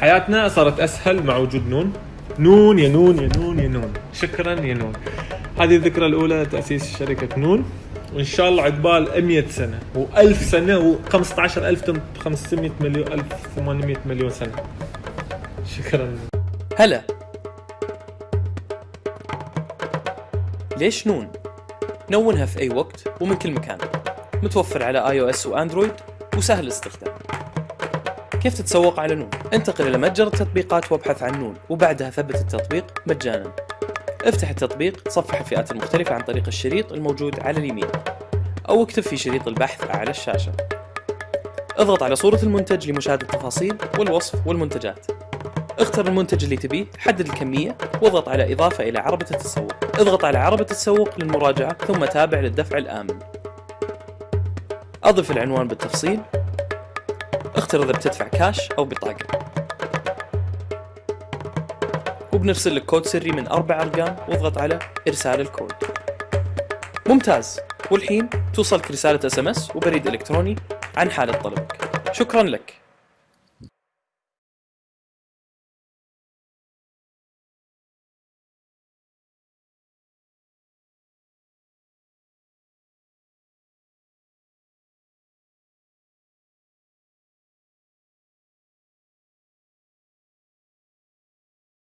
حياتنا صارت أسهل مع وجود نون. نون يا نون يا نون يا نون. شكرا يا نون. هذه الذكرى الأولى لتاسيس شركة نون. وإن شاء الله عقبال 100 سنة و1000 سنة و15500 مليون 1800 مليون سنة. شكرا. هلا. ليش نون؟ نونها في أي وقت ومن كل مكان. متوفر على iOS و Android وسهل الاستخدام. كيف تتسوق على نون؟ انتقل إلى متجر التطبيقات وابحث عن نون وبعدها ثبت التطبيق مجانا. افتح التطبيق تصفح الفئات المختلفة عن طريق الشريط الموجود على اليمين أو اكتب في شريط البحث أعلى الشاشة. اضغط على صورة المنتج لمشاهدة التفاصيل والوصف والمنتجات. اختر المنتج اللي تبيه حدد الكمية واضغط على إضافة إلى عربة التسوق. اضغط على عربة التسوق للمراجعة ثم تابع للدفع الآمن. أضف العنوان بالتفصيل إذا بتدفع كاش أو بطاقة. وبنرسل لك كود سري من أربع أرقام واضغط على إرسال الكود. ممتاز. والحين توصلك رسالة SMS وبريد إلكتروني عن حالة طلبك شكرا لك.